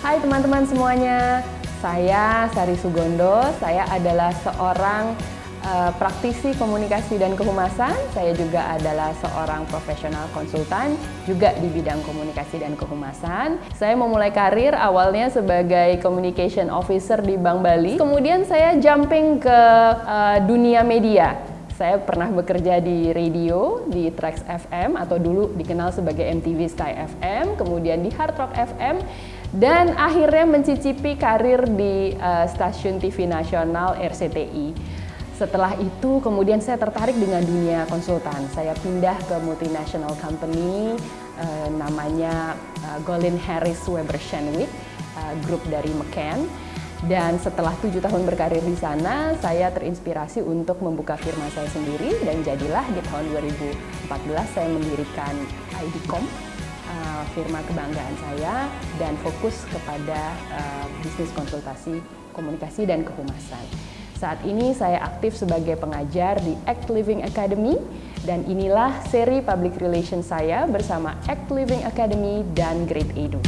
Hai teman-teman semuanya, saya Sari Sugondo, saya adalah seorang uh, praktisi komunikasi dan kehumasan, saya juga adalah seorang profesional konsultan, juga di bidang komunikasi dan kehumasan. Saya memulai karir awalnya sebagai communication officer di Bank Bali, kemudian saya jumping ke uh, dunia media. Saya pernah bekerja di radio, di Trax FM, atau dulu dikenal sebagai MTV Sky FM, kemudian di Hard Rock FM, dan akhirnya mencicipi karir di uh, stasiun TV nasional RCTI. Setelah itu kemudian saya tertarik dengan dunia konsultan. Saya pindah ke multinational company uh, namanya uh, Golin Harris Weber Shenwick, uh, grup dari McCann. Dan setelah tujuh tahun berkarir di sana, saya terinspirasi untuk membuka firma saya sendiri dan jadilah di tahun 2014 saya mendirikan IDCOM firma kebanggaan saya dan fokus kepada uh, bisnis konsultasi, komunikasi dan kehumasan. Saat ini saya aktif sebagai pengajar di Act Living Academy dan inilah seri public relations saya bersama Act Living Academy dan Great Edu.